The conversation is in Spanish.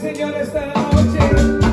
Señor esta noche.